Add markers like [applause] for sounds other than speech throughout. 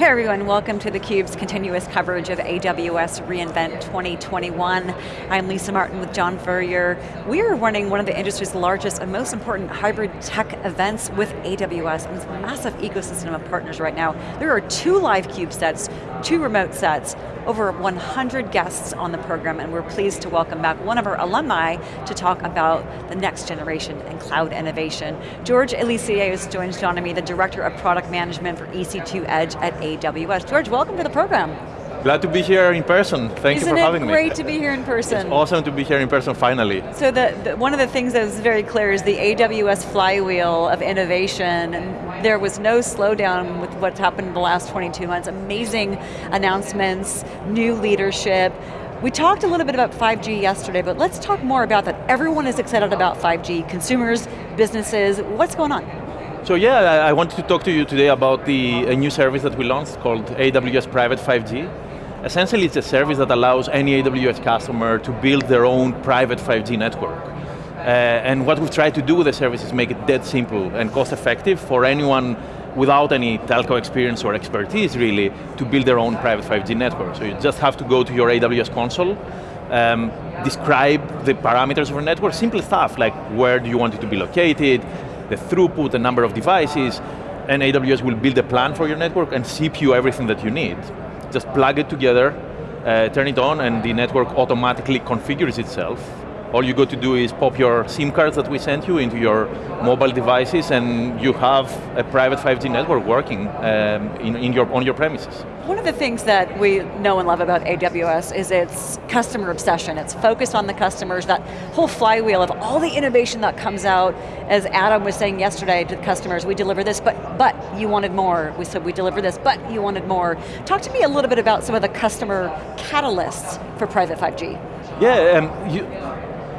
Hey everyone, welcome to theCUBE's continuous coverage of AWS reInvent 2021. I'm Lisa Martin with John Furrier. We are running one of the industry's largest and most important hybrid tech events with AWS, and a massive ecosystem of partners right now. There are two live CUBE sets, two remote sets, over 100 guests on the program, and we're pleased to welcome back one of our alumni to talk about the next generation in cloud innovation. George Elissaios joins John and me, the Director of Product Management for EC2 Edge at AWS. George, welcome to the program. Glad to be here in person. Thank Isn't you for having me. Isn't it great to be here in person? It's awesome to be here in person finally. So the, the, one of the things that was very clear is the AWS flywheel of innovation. And there was no slowdown with what's happened in the last 22 months. Amazing announcements, new leadership. We talked a little bit about 5G yesterday, but let's talk more about that. Everyone is excited about 5G, consumers, businesses, what's going on? So yeah, I wanted to talk to you today about the a new service that we launched called AWS Private 5G. Essentially it's a service that allows any AWS customer to build their own private 5G network. Uh, and what we've tried to do with the service is make it dead simple and cost effective for anyone without any telco experience or expertise really to build their own private 5G network. So you just have to go to your AWS console, um, describe the parameters of your network, simple stuff like where do you want it to be located, the throughput, the number of devices, and AWS will build a plan for your network and ship you everything that you need. Just plug it together, uh, turn it on, and the network automatically configures itself. All you got to do is pop your SIM cards that we sent you into your mobile devices and you have a private 5G network working um, in, in your, on your premises. One of the things that we know and love about AWS is its customer obsession. It's focused on the customers, that whole flywheel of all the innovation that comes out. As Adam was saying yesterday to the customers, we deliver this, but, but you wanted more. We said we deliver this, but you wanted more. Talk to me a little bit about some of the customer catalysts for private 5G. Yeah, um, you,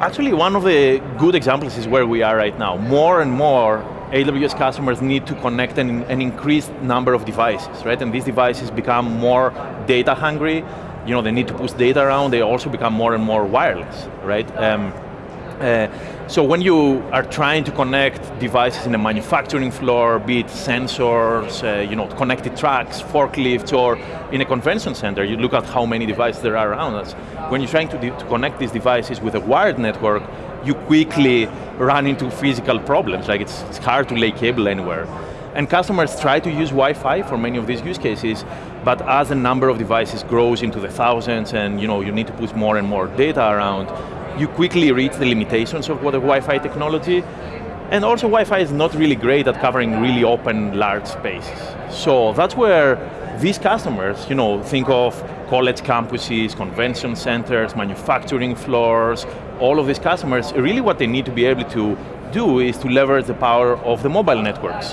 actually one of the good examples is where we are right now. More and more AWS customers need to connect an, an, increased number of devices, right? And these devices become more data hungry. You know, they need to push data around. They also become more and more wireless, right? Um, uh, so when you are trying to connect devices in a manufacturing floor, be it sensors, uh, you know, connected trucks, forklifts, or in a convention center, you look at how many devices there are around us. When you're trying to, to connect these devices with a wired network, you quickly run into physical problems, like it's, it's hard to lay cable anywhere. And customers try to use Wi-Fi for many of these use cases, but as the number of devices grows into the thousands and you, know, you need to put more and more data around, you quickly reach the limitations of what a Wi-Fi technology, and also Wi-Fi is not really great at covering really open, large spaces. So that's where these customers, you know, think of college campuses, convention centers, manufacturing floors, all of these customers, really what they need to be able to do is to leverage the power of the mobile networks.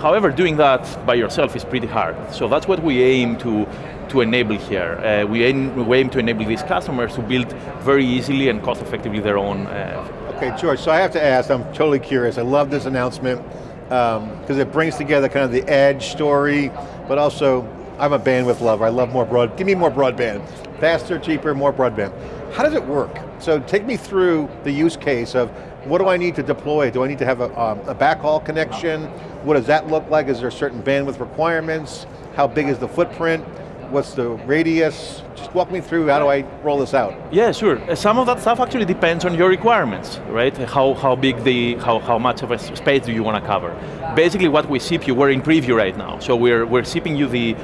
However, doing that by yourself is pretty hard. So that's what we aim to, to enable here. Uh, we, aim, we aim to enable these customers to build very easily and cost effectively their own. Uh, okay, George, so I have to ask, I'm totally curious. I love this announcement because um, it brings together kind of the edge story, but also I'm a bandwidth lover. I love more broad, give me more broadband. Faster, cheaper, more broadband. How does it work? So take me through the use case of what do I need to deploy? Do I need to have a, um, a backhaul connection? What does that look like? Is there certain bandwidth requirements? How big is the footprint? What's the radius? Just walk me through how do I roll this out? Yeah, sure. Uh, some of that stuff actually depends on your requirements, right? How, how big the, how, how much of a space do you want to cover? Basically what we ship you, we're in preview right now, so we're, we're shipping you the,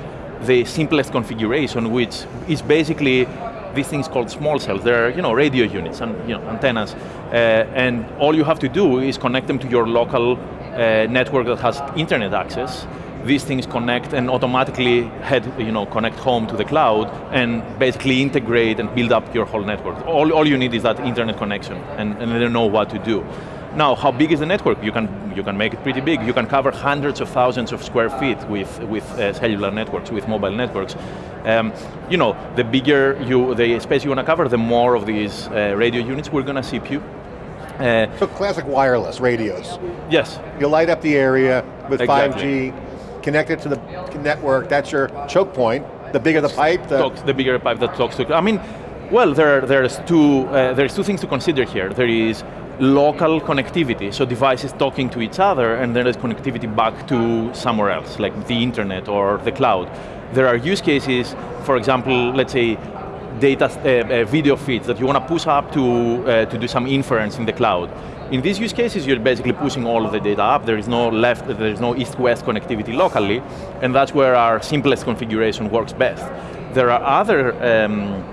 the simplest configuration, which is basically these things called small cells. They're you know, radio units and you know, antennas. Uh, and all you have to do is connect them to your local uh, network that has internet access. These things connect and automatically head, you know, connect home to the cloud and basically integrate and build up your whole network. All, all you need is that internet connection and, and they know what to do. Now, how big is the network? You can, you can make it pretty big. You can cover hundreds of thousands of square feet with, with uh, cellular networks, with mobile networks. Um, you know, the bigger you, the space you want to cover, the more of these uh, radio units we're going to see. you. Uh, so classic wireless radios. Yes. You light up the area with exactly. 5G, connect it to the network, that's your choke point. The bigger the pipe, the... Talks, the bigger pipe that talks to, I mean, well, there, there's, two, uh, there's two things to consider here. There is local connectivity, so devices talking to each other and then there's connectivity back to somewhere else, like the internet or the cloud. There are use cases, for example, let's say data, uh, uh, video feeds that you want to push up to, uh, to do some inference in the cloud. In these use cases, you're basically pushing all of the data up. There is no left, there is no east-west connectivity locally, and that's where our simplest configuration works best. There are other um,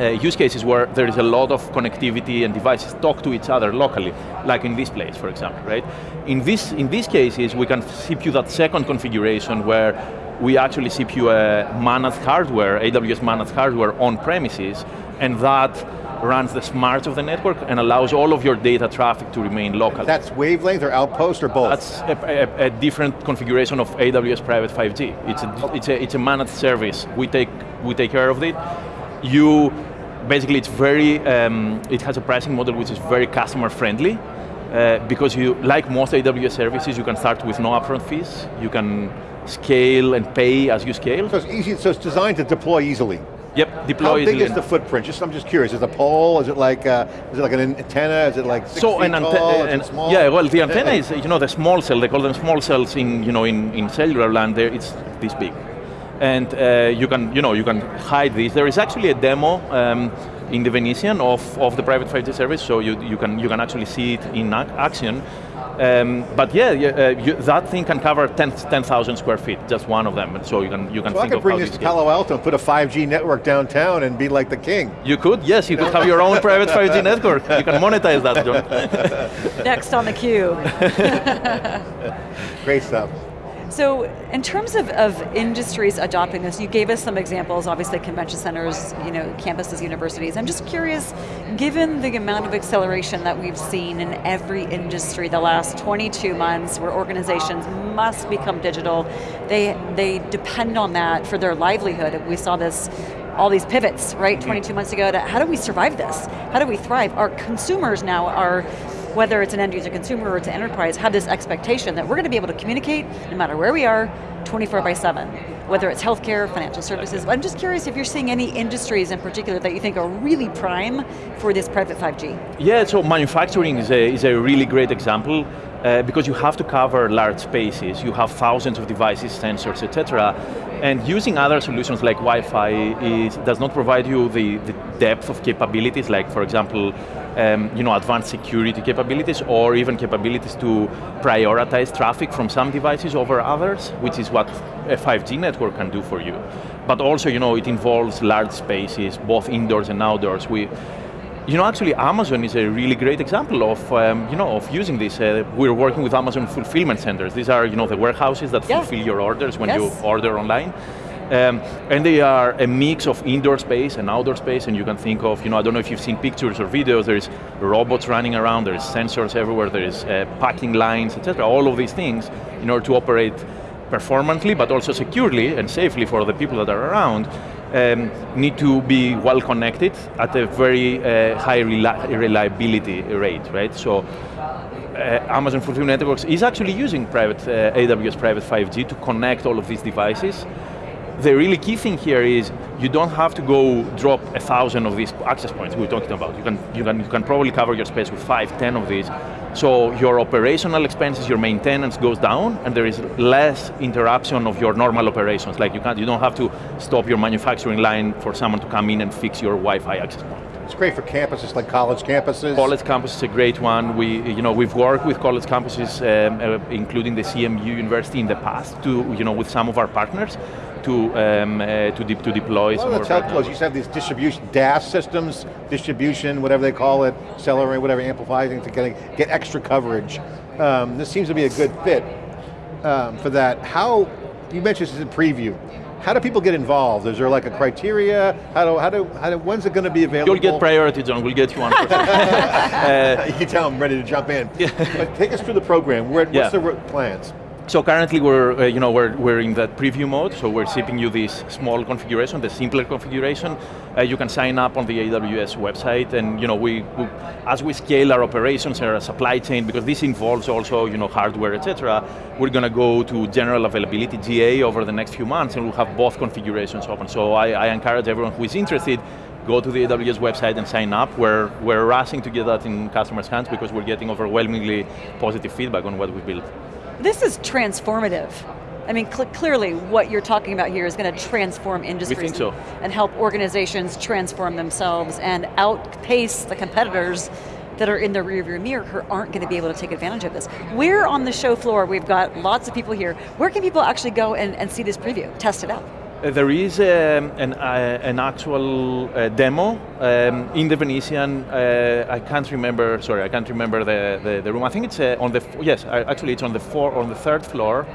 uh, use cases where there is a lot of connectivity and devices talk to each other locally, like in this place, for example, right? In, this, in these cases, we can ship you that second configuration where we actually ship you a managed hardware, AWS managed hardware on premises, and that runs the smarts of the network and allows all of your data traffic to remain local. That's wavelength or outpost or both? That's a, a, a different configuration of AWS Private 5G. It's a, it's a, it's a managed service. We take, we take care of it. You, basically it's very, um, it has a pricing model which is very customer friendly. Uh, because you, like most AWS services, you can start with no upfront fees. You can scale and pay as you scale. So it's easy, so it's designed to deploy easily. Yep, deploy How big is the footprint? Just, I'm just curious. Is it a pole? Is it like, uh, is it like an antenna? Is it like six so feet an tall? antenna, Is it small? yeah. Well, the [laughs] antenna is you know the small cell. They call them small cells in you know in, in cellular land. There, it's this big, and uh, you can you know you can hide this. There is actually a demo um, in the Venetian of, of the private 5G service, so you you can you can actually see it in action. Um, but yeah, yeah uh, you, that thing can cover 10,000 10, square feet, just one of them. So you can you can So I think could of bring how this to. Palo Alto and put a 5G network downtown and be like the king. You could, yes, you could have your own private 5G [laughs] network. You can monetize that, John. Next on the queue. [laughs] Great stuff. So in terms of, of industries adopting this, you gave us some examples, obviously convention centers, you know, campuses, universities. I'm just curious, given the amount of acceleration that we've seen in every industry the last 22 months, where organizations must become digital, they, they depend on that for their livelihood. We saw this all these pivots, right, 22 months ago, to how do we survive this? How do we thrive? Our consumers now are whether it's an end user consumer or it's an enterprise, have this expectation that we're going to be able to communicate no matter where we are, 24 by 7. Whether it's healthcare, financial services. I'm just curious if you're seeing any industries in particular that you think are really prime for this private 5G. Yeah, so manufacturing is a, is a really great example uh, because you have to cover large spaces, you have thousands of devices, sensors, etc. And using other solutions like Wi-Fi does not provide you the, the depth of capabilities, like for example, um, you know, advanced security capabilities or even capabilities to prioritize traffic from some devices over others, which is what a 5G network can do for you. But also, you know, it involves large spaces, both indoors and outdoors. We, you know, actually Amazon is a really great example of, um, you know, of using this. Uh, we're working with Amazon fulfillment centers. These are, you know, the warehouses that Yeah. fulfill your orders when Yes. you order online. Um, and they are a mix of indoor space and outdoor space, and you can think of, you know, I don't know if you've seen pictures or videos, there's robots running around, there's sensors everywhere, there's uh, packing lines, etc. All of these things in order to operate performantly, but also securely and safely for the people that are around, um, need to be well connected at a very uh, high reli reliability rate, right? So uh, Amazon Fulfillment Networks is actually using private uh, AWS Private 5G to connect all of these devices. The really key thing here is you don't have to go drop a thousand of these access points we we're talking about. You can, you, can, you can probably cover your space with five, ten of these. So your operational expenses, your maintenance goes down and there is less interruption of your normal operations. Like you, can't, you don't have to stop your manufacturing line for someone to come in and fix your Wi-Fi access point. It's great for campuses like college campuses. College campus is a great one. We, you know, we've worked with college campuses, um, uh, including the CMU University in the past, to, you know, with some of our partners, to um, uh, to, de to deploy A some lot of of the telcos partners. used to have these distribution, DAS systems, distribution, whatever they call it, accelerate, whatever, amplifying to get, get extra coverage. Um, this seems to be a good fit um, for that. How, you mentioned this in preview, how do people get involved? Is there like a criteria? How do, how do, how do when's it going to be available? You'll get priority, John. We'll get you one. first. [laughs] [laughs] you can tell I'm ready to jump in. but take us through the program. Where, what's Yeah. the plans? So currently we're, uh, you know, we're, we're in that preview mode, so we're shipping you this small configuration, the simpler configuration. Uh, you can sign up on the AWS website, and you know, we, we, as we scale our operations and our supply chain, because this involves also, you know, hardware, etc. We're going to go to general availability GA over the next few months, and we'll have both configurations open. So I, I encourage everyone who is interested, go to the AWS website and sign up. We're, we're rushing to get that in customers' hands because we're getting overwhelmingly positive feedback on what we've built. This is transformative. I mean, cl clearly what you're talking about here is going to transform industries so. and help organizations transform themselves and outpace the competitors that are in the rearview mirror who aren't going to be able to take advantage of this. We're on the show floor, we've got lots of people here. Where can people actually go and, and see this preview, test it out? Uh, there is um, an, uh, an, actual uh, demo um, in the Venetian. Uh, I can't remember. Sorry, I can't remember the, the, the room. I think it's uh, on the yes. Actually, it's on the four on the third floor.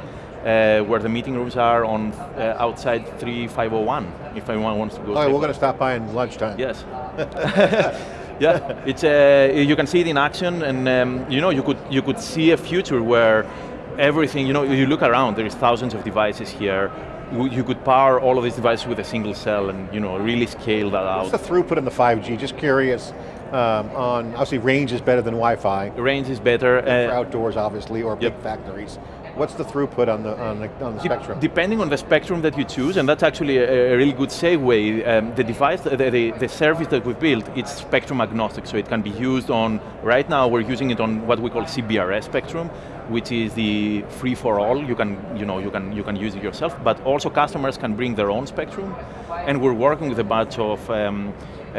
Uh, where the meeting rooms are on uh, outside 3501, if anyone wants to go. All right, we're going to stop by in lunchtime. Yes. [laughs] yeah, it's uh, you can see it in action, and um, you know you could you could see a future where everything you know you look around. There is thousands of devices here. You could power all of these devices with a single cell, and you know really scale that out. What's the throughput in the 5G? Just curious. Um, on obviously range is better than Wi-Fi. Range is better. Uh, for outdoors, obviously, or big factories. What's the throughput on the, on the, on the De spectrum? Depending on the spectrum that you choose, and that's actually a, a really good segue, um, the device, the, the, the, service that we've built, it's spectrum agnostic, so it can be used on, right now we're using it on what we call CBRS spectrum, which is the free for all, you can, you know, you can, you can use it yourself, but also customers can bring their own spectrum, and we're working with a bunch of um, uh,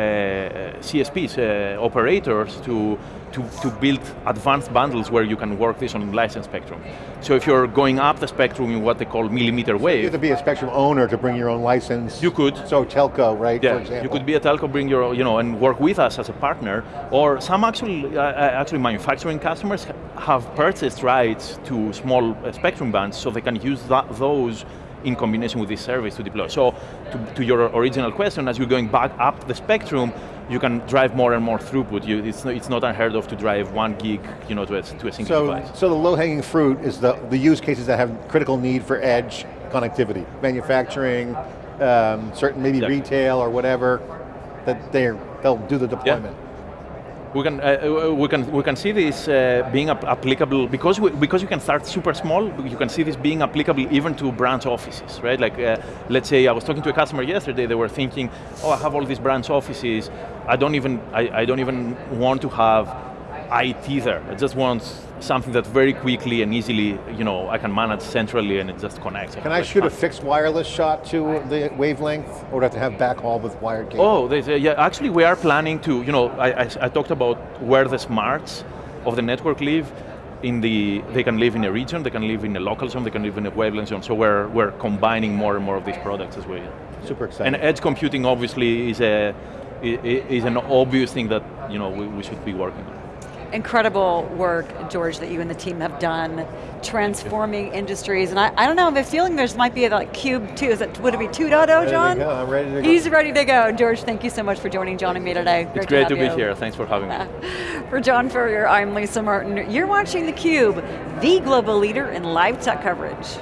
CSPs, uh, operators, to, to, to build advanced bundles where you can work this on licensed spectrum. So if you're going up the spectrum in what they call millimeter wave. You have to be a spectrum owner to bring your own license. You could. So telco, right, yeah, You could be a telco, bring your, you know, and work with us as a partner, or some actually, uh, uh actually manufacturing customers have purchased rights to small uh, spectrum bands so they can use that, those in combination with this service to deploy. So to, to, your original question, as you're going back up the spectrum, you can drive more and more throughput. You, it's, not, it's not unheard of to drive one gig you know, to, a, to a single so, device. So the low-hanging fruit is the, the use cases that have critical need for edge connectivity, manufacturing, um, certain maybe retail or whatever, that they're, they'll do the deployment. We can uh, uh, we can we can see this uh, being applicable because we, because you can start super small. You can see this being applicable even to branch offices, right? Like, uh, let's say I was talking to a customer yesterday. They were thinking, oh, I have all these branch offices. I don't even I, I don't even want to have IT there. I just want something that very quickly and easily, you know, I can manage centrally and it just connects. Can I shoot a fixed wireless shot to the wavelength, or do I have to have backhaul with wired cable? Oh, yeah, actually we are planning to, you know, I, I, I talked about where the smarts of the network live, in the, they can live in a region, they can live in a local zone, they can live in a wavelength zone, so we're, we're combining more and more of these products as well. Super exciting. And edge computing obviously is, a, is an obvious thing that you know, we, we should be working on incredible work, George, that you and the team have done, transforming industries. And I, I don't know, I'm feeling there's might be a like Cube 2, is it, would it be 2.0, John? Ready I'm ready to go. He's ready to go. George, thank you so much for joining John and me today. Great it's great to, to be you. here, thanks for having me. [laughs] for John Furrier, I'm Lisa Martin. You're watching theCUBE, the global leader in live tech coverage.